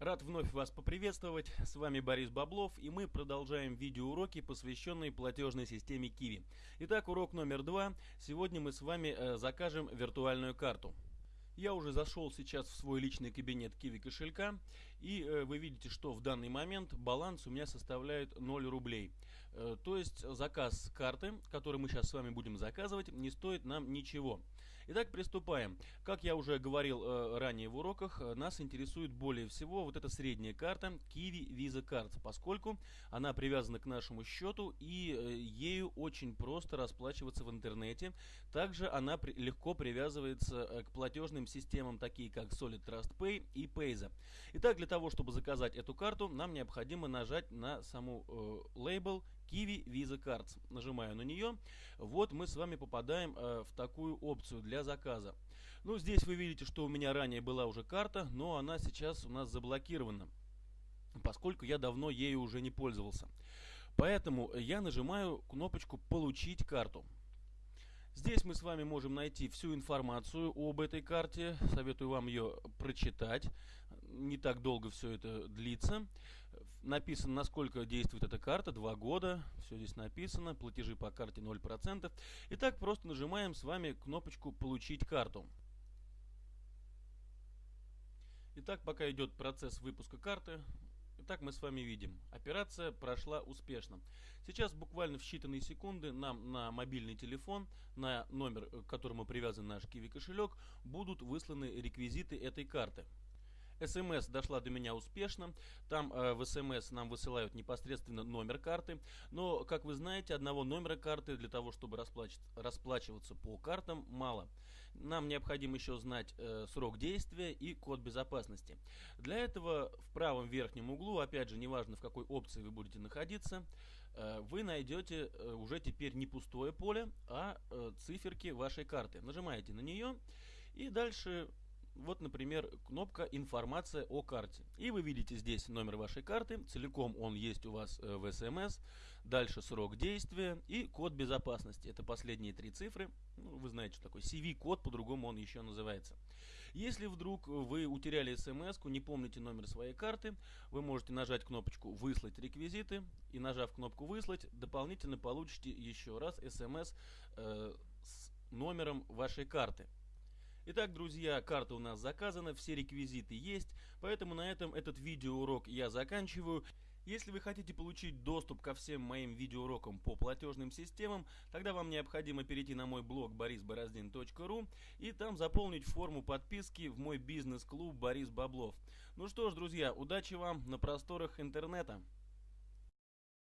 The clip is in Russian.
Рад вновь вас поприветствовать, с вами Борис Баблов и мы продолжаем видеоуроки, посвященные платежной системе Kiwi. Итак, урок номер два. Сегодня мы с вами э, закажем виртуальную карту. Я уже зашел сейчас в свой личный кабинет Kiwi кошелька и э, вы видите, что в данный момент баланс у меня составляет 0 рублей. Э, то есть заказ карты, который мы сейчас с вами будем заказывать, не стоит нам ничего. Итак, приступаем. Как я уже говорил э, ранее в уроках, э, нас интересует более всего вот эта средняя карта Kiwi Visa Cards, поскольку она привязана к нашему счету и ею очень просто расплачиваться в интернете. Также она легко привязывается к платежным системам, такие как Solid Trust Pay и Payza. Итак, для того, чтобы заказать эту карту, нам необходимо нажать на саму э, Kiwi Visa Cards. Нажимаю на нее. Вот мы с вами попадаем э, в такую опцию для заказа. Ну, здесь вы видите, что у меня ранее была уже карта, но она сейчас у нас заблокирована поскольку я давно ею уже не пользовался. Поэтому я нажимаю кнопочку «Получить карту». Здесь мы с вами можем найти всю информацию об этой карте. Советую вам ее прочитать. Не так долго все это длится. Написано, насколько действует эта карта. Два года. Все здесь написано. Платежи по карте 0%. Итак, просто нажимаем с вами кнопочку «Получить карту». Итак, пока идет процесс выпуска карты, Итак, мы с вами видим, операция прошла успешно. Сейчас буквально в считанные секунды нам на мобильный телефон, на номер, к которому привязан наш Kiwi кошелек, будут высланы реквизиты этой карты. СМС дошла до меня успешно. Там э, в СМС нам высылают непосредственно номер карты. Но, как вы знаете, одного номера карты для того, чтобы расплачиваться по картам, мало. Нам необходимо еще знать э, срок действия и код безопасности. Для этого в правом верхнем углу, опять же, неважно в какой опции вы будете находиться, э, вы найдете э, уже теперь не пустое поле, а э, циферки вашей карты. Нажимаете на нее и дальше вот, например, кнопка «Информация о карте». И вы видите здесь номер вашей карты, целиком он есть у вас э, в СМС, дальше срок действия и код безопасности. Это последние три цифры. Ну, вы знаете, что такое CV-код, по-другому он еще называется. Если вдруг вы утеряли смс не помните номер своей карты, вы можете нажать кнопочку «Выслать реквизиты» и нажав кнопку «Выслать», дополнительно получите еще раз смс э, с номером вашей карты. Итак, друзья, карта у нас заказана, все реквизиты есть, поэтому на этом этот видеоурок я заканчиваю. Если вы хотите получить доступ ко всем моим видеоурокам по платежным системам, тогда вам необходимо перейти на мой блог borisbороздин.ru и там заполнить форму подписки в мой бизнес-клуб Борис Баблов. Ну что ж, друзья, удачи вам на просторах интернета!